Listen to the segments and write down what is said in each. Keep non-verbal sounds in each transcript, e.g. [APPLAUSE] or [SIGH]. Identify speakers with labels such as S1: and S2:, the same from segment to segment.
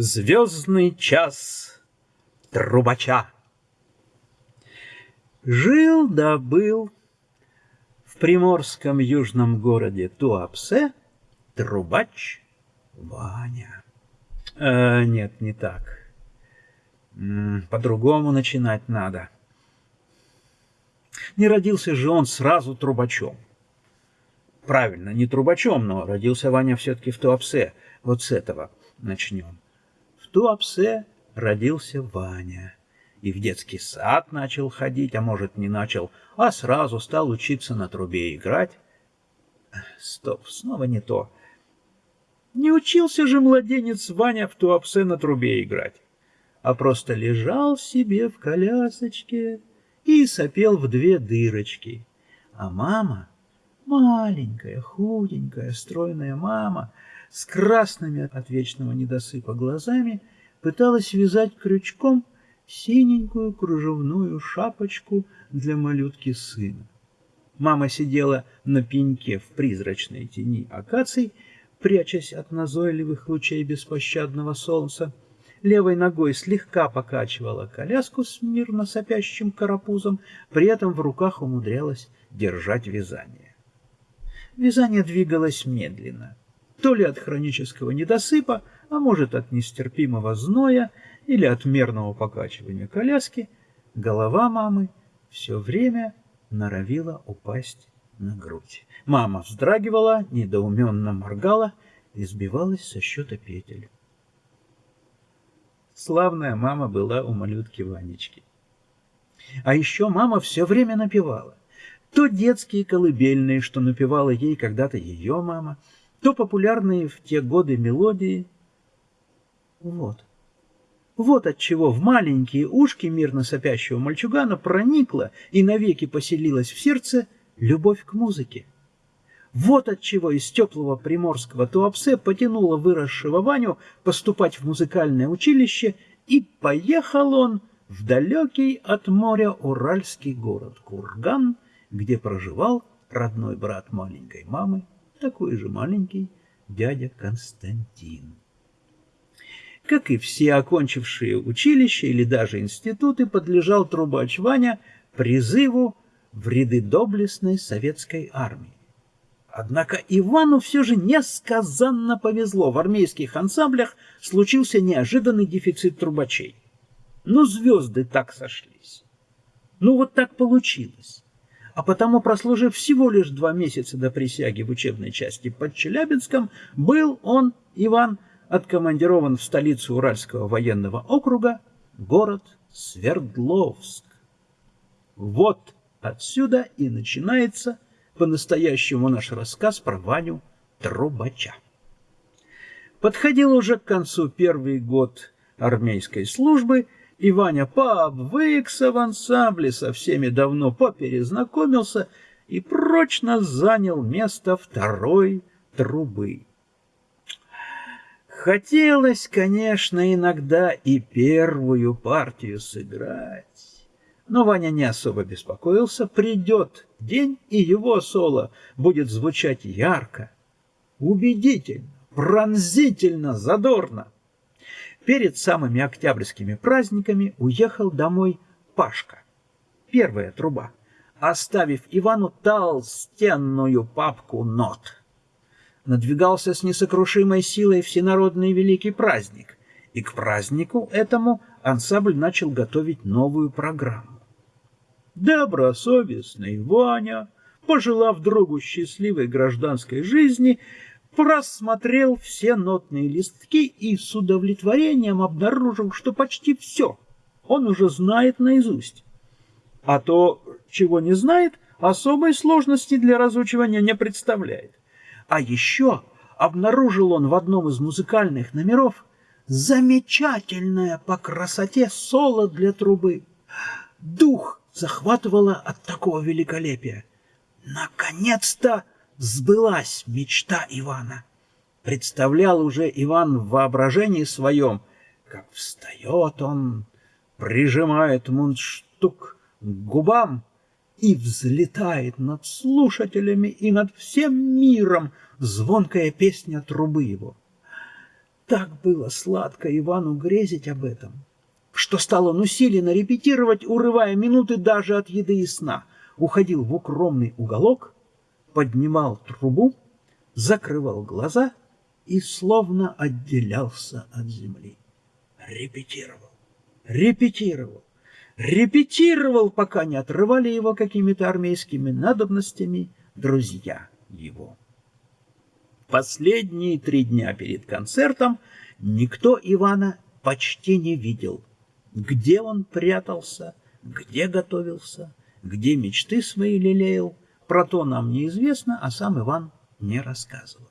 S1: Звездный час трубача. Жил да был в приморском южном городе Туапсе трубач Ваня. Э, нет, не так. По-другому начинать надо. Не родился же он сразу трубачом. Правильно, не трубачом, но родился Ваня все-таки в Туапсе. Вот с этого начнем. Туапсе родился Ваня. И в детский сад начал ходить, а может, не начал, а сразу стал учиться на трубе играть. Стоп, снова не то. Не учился же младенец Ваня в Туапсе на трубе играть, а просто лежал себе в колясочке и сопел в две дырочки. А мама, маленькая, худенькая, стройная мама, с красными от вечного недосыпа глазами, пыталась вязать крючком синенькую кружевную шапочку для малютки сына. Мама сидела на пеньке в призрачной тени акаций, прячась от назойливых лучей беспощадного солнца. Левой ногой слегка покачивала коляску с мирно сопящим карапузом, при этом в руках умудрялась держать вязание. Вязание двигалось медленно то ли от хронического недосыпа, а может от нестерпимого зноя или от мерного покачивания коляски, голова мамы все время норовила упасть на грудь. Мама вздрагивала, недоуменно моргала и сбивалась со счета петель. Славная мама была у малютки Ванечки. А еще мама все время напевала. То детские колыбельные, что напевала ей когда-то ее мама, то популярные в те годы мелодии. Вот. Вот отчего в маленькие ушки мирно сопящего мальчугана проникла и навеки поселилась в сердце любовь к музыке. Вот отчего из теплого приморского Туапсе потянуло выросшего Ваню поступать в музыкальное училище, и поехал он в далекий от моря уральский город Курган, где проживал родной брат маленькой мамы такой же маленький дядя Константин. Как и все окончившие училище или даже институты, подлежал трубач Ваня призыву в ряды доблестной советской армии. Однако Ивану все же несказанно повезло. В армейских ансамблях случился неожиданный дефицит трубачей. Ну, звезды так сошлись. Ну, вот так получилось а потому, прослужив всего лишь два месяца до присяги в учебной части под Челябинском, был он, Иван, откомандирован в столицу Уральского военного округа, город Свердловск. Вот отсюда и начинается по-настоящему наш рассказ про Ваню Трубача. Подходил уже к концу первый год армейской службы, и Ваня пообвыкся в ансамбле, со всеми давно поперезнакомился и прочно занял место второй трубы. Хотелось, конечно, иногда и первую партию сыграть. Но Ваня не особо беспокоился. Придет день, и его соло будет звучать ярко, убедительно, пронзительно, задорно. Перед самыми октябрьскими праздниками уехал домой Пашка, первая труба, оставив Ивану толстенную папку нот. Надвигался с несокрушимой силой всенародный великий праздник, и к празднику этому ансамбль начал готовить новую программу. Добросовестный Ваня, пожелав другу счастливой гражданской жизни, просмотрел все нотные листки и с удовлетворением обнаружил, что почти все он уже знает наизусть. А то, чего не знает, особой сложности для разучивания не представляет. А еще обнаружил он в одном из музыкальных номеров замечательное по красоте соло для трубы. Дух захватывало от такого великолепия. Наконец-то! Сбылась мечта Ивана. Представлял уже Иван в воображении своем, как встает он, прижимает мундштук к губам и взлетает над слушателями и над всем миром звонкая песня трубы его. так было сладко Ивану грезить об этом, что стал он усиленно репетировать, урывая минуты даже от еды и сна. Уходил в укромный уголок, поднимал трубу, закрывал глаза и словно отделялся от земли. Репетировал, репетировал, репетировал, пока не отрывали его какими-то армейскими надобностями друзья его. Последние три дня перед концертом никто Ивана почти не видел. Где он прятался, где готовился, где мечты свои лелеял, про то нам неизвестно, а сам Иван не рассказывал.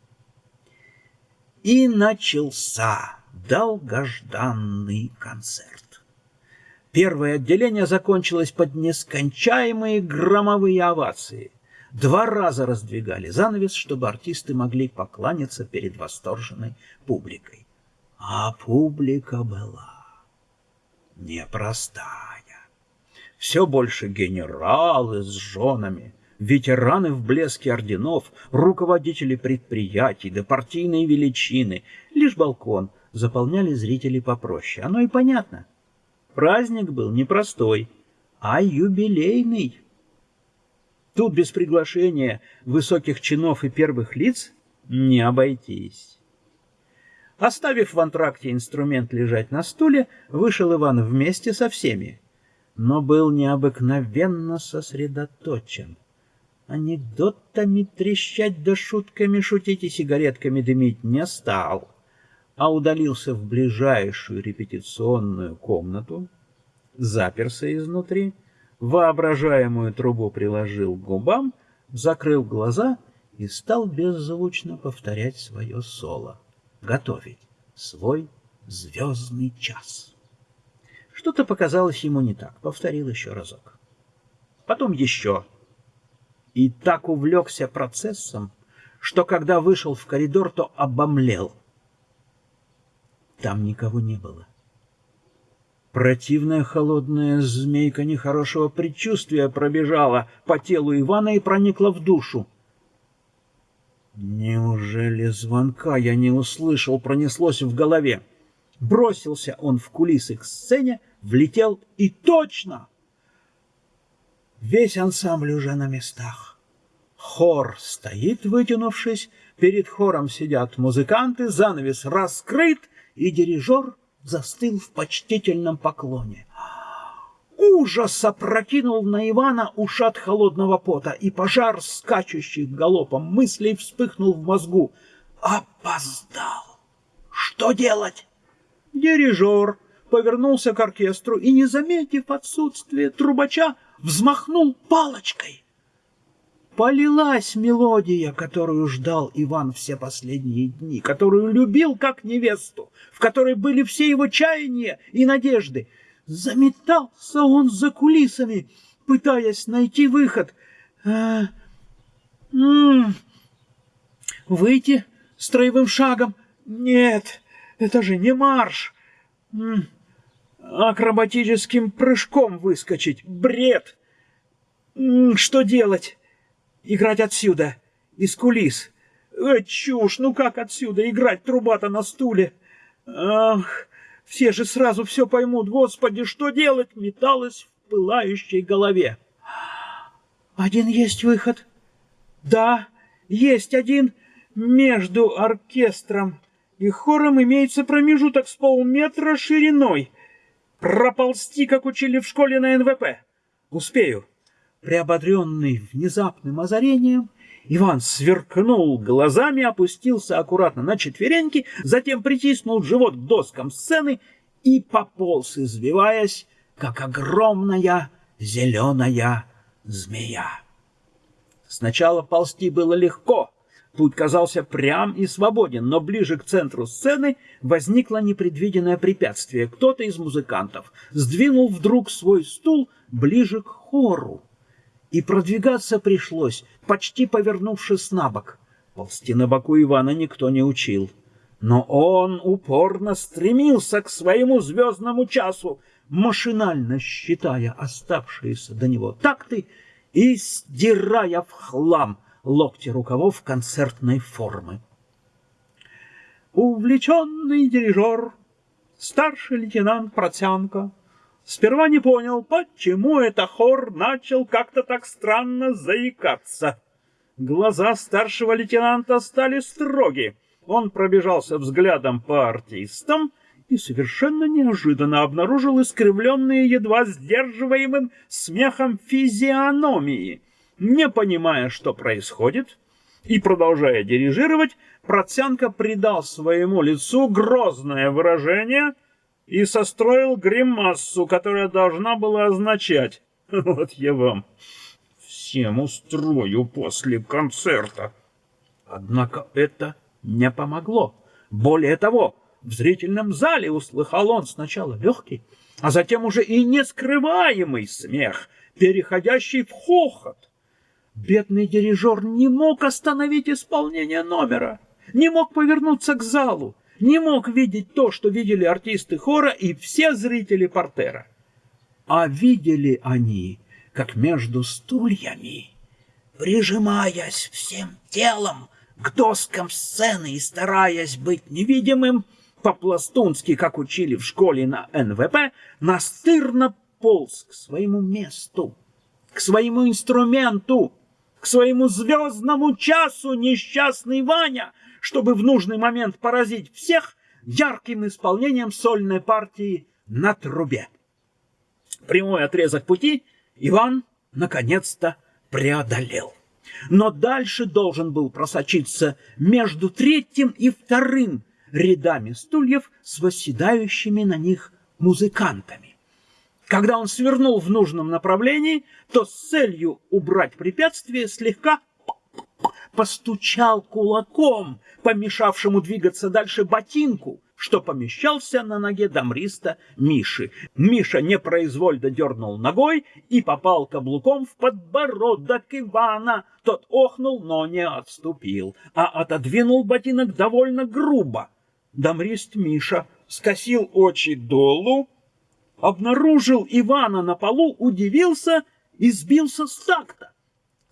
S1: И начался долгожданный концерт. Первое отделение закончилось под нескончаемые громовые овации. Два раза раздвигали занавес, чтобы артисты могли покланяться перед восторженной публикой. А публика была непростая. Все больше генералы с женами, ветераны в блеске орденов, руководители предприятий да партийные величины. Лишь балкон заполняли зрители попроще. Оно и понятно. Праздник был непростой, а юбилейный. Тут без приглашения высоких чинов и первых лиц не обойтись. Оставив в антракте инструмент лежать на стуле, вышел Иван вместе со всеми, но был необыкновенно сосредоточен анекдотами трещать да шутками шутить и сигаретками дымить не стал, а удалился в ближайшую репетиционную комнату, заперся изнутри, воображаемую трубу приложил к губам, закрыл глаза и стал беззвучно повторять свое соло, готовить свой звездный час. Что-то показалось ему не так, повторил еще разок. Потом еще и так увлекся процессом, что когда вышел в коридор, то обомлел. Там никого не было. Противная холодная змейка нехорошего предчувствия пробежала по телу Ивана и проникла в душу. Неужели звонка я не услышал, пронеслось в голове. Бросился он в кулисы к сцене, влетел и точно Весь ансамбль уже на местах. Хор стоит, вытянувшись, перед хором сидят музыканты, занавес раскрыт, и дирижер застыл в почтительном поклоне. Ужас опрокинул на Ивана ушат холодного пота, и пожар, скачущих галопом мыслей, вспыхнул в мозгу. Опоздал! Что делать? Дирижер повернулся к оркестру и, не заметив отсутствие трубача, взмахнул палочкой. Полилась мелодия, которую ждал Иван все последние дни, которую любил как невесту, в которой были все его чаяния и надежды. Заметался он за кулисами, пытаясь найти выход. А, выйти строевым шагом? Нет, это же не марш. Акробатическим прыжком выскочить. Бред! Что делать? Играть отсюда, из кулис. Э, чушь, ну как отсюда играть труба-то на стуле? Ах, все же сразу все поймут. Господи, что делать? Металось в пылающей голове. Один есть выход. Да, есть один между оркестром и хором имеется промежуток с полметра шириной. Проползти, как учили в школе на НВП. Успею. Приободренный внезапным озарением, Иван сверкнул глазами, опустился аккуратно на четвереньки, затем притиснул живот к доскам сцены и пополз, извиваясь, как огромная зеленая змея. Сначала ползти было легко, Путь казался прям и свободен, но ближе к центру сцены возникло непредвиденное препятствие. Кто-то из музыкантов сдвинул вдруг свой стул ближе к хору. И продвигаться пришлось, почти повернувшись на бок. Ползти на боку Ивана никто не учил. Но он упорно стремился к своему звездному часу, машинально считая оставшиеся до него такты и сдирая в хлам — локти рукавов концертной формы. увлеченный дирижер, старший лейтенант Протянко, сперва не понял, почему это хор начал как-то так странно заикаться. Глаза старшего лейтенанта стали строги. Он пробежался взглядом по артистам и совершенно неожиданно обнаружил искривленные едва сдерживаемым смехом физиономии. Не понимая, что происходит, и продолжая дирижировать, Процянка придал своему лицу грозное выражение и состроил гримассу, которая должна была означать [LAUGHS] «Вот я вам всем устрою после концерта». Однако это не помогло. Более того, в зрительном зале услыхал он сначала легкий, а затем уже и нескрываемый смех, переходящий в хохот. Бедный дирижер не мог остановить исполнение номера, не мог повернуться к залу, не мог видеть то, что видели артисты хора и все зрители портера. А видели они, как между стульями, прижимаясь всем телом к доскам сцены и стараясь быть невидимым, по-пластунски, как учили в школе на НВП, настырно полз к своему месту, к своему инструменту, своему звездному часу несчастный Ваня, чтобы в нужный момент поразить всех ярким исполнением сольной партии на трубе. Прямой отрезок пути Иван наконец-то преодолел. Но дальше должен был просочиться между третьим и вторым рядами стульев с восседающими на них музыкантами. Когда он свернул в нужном направлении, то с целью убрать препятствие слегка постучал кулаком, помешавшему двигаться дальше ботинку, что помещался на ноге дамриста Миши. Миша непроизвольно дернул ногой и попал каблуком в подбородок Ивана. Тот охнул, но не отступил, а отодвинул ботинок довольно грубо. Дамрист Миша скосил очи долу, обнаружил Ивана на полу, удивился и сбился с такта.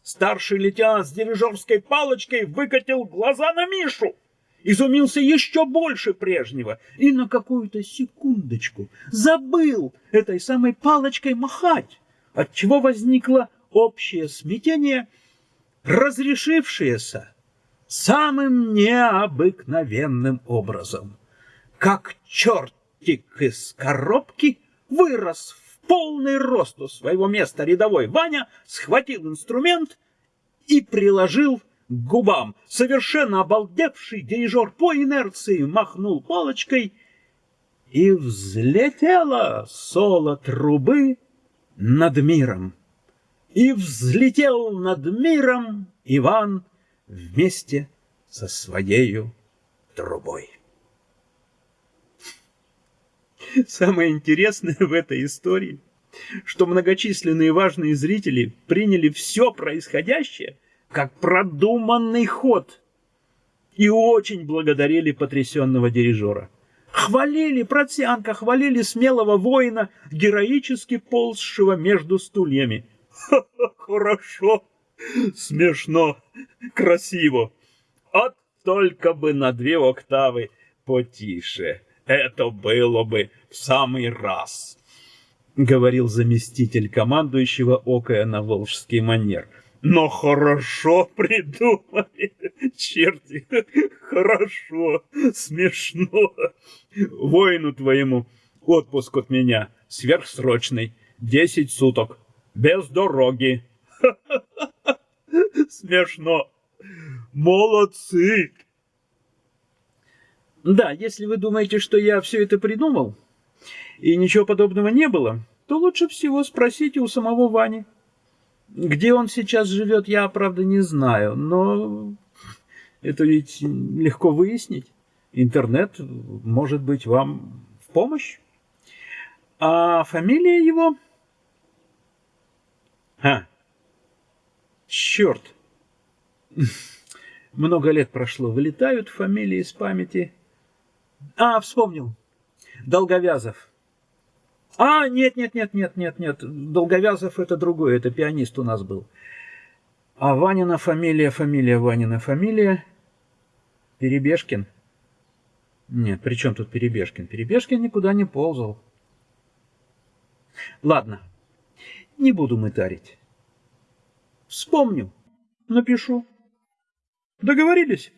S1: Старший лейтенант с дирижерской палочкой выкатил глаза на Мишу, изумился еще больше прежнего и на какую-то секундочку забыл этой самой палочкой махать, отчего возникло общее смятение, разрешившееся самым необыкновенным образом. Как чертик из коробки вырос в полный рост у своего места рядовой Ваня, схватил инструмент и приложил к губам. Совершенно обалдевший дирижер по инерции махнул палочкой, и взлетело соло трубы над миром. И взлетел над миром Иван вместе со своею трубой. [LAUGHS] Самое интересное в этой истории, что многочисленные важные зрители приняли все происходящее как продуманный ход и очень благодарили потрясенного дирижера. Хвалили Протянка, хвалили смелого воина, героически ползшего между стульями. [LAUGHS] Хорошо, смешно, красиво. А только бы на две октавы потише. Это было бы в самый раз, — говорил заместитель командующего окая на волжский манер. Но хорошо придумали, черти, хорошо, смешно. Воину твоему отпуск от меня сверхсрочный, десять суток, без дороги. [LAUGHS] Смешно. Молодцы. Да, если вы думаете, что я все это придумал, и ничего подобного не было, то лучше всего спросите у самого Вани. Где он сейчас живет, я, правда, не знаю, но это ведь легко выяснить. Интернет может быть вам в помощь. А фамилия его? А, черт! [LAUGHS] Много лет прошло, вылетают фамилии из памяти. А, вспомнил. Долговязов. А, нет, нет, нет, нет, нет, нет. Долговязов это другой, это пианист у нас был. А Ванина фамилия, фамилия, Ванина фамилия. Перебежкин. Нет, при чем тут Перебежкин? Перебежкин никуда не ползал. Ладно, не буду мытарить. Вспомню, напишу. Договорились?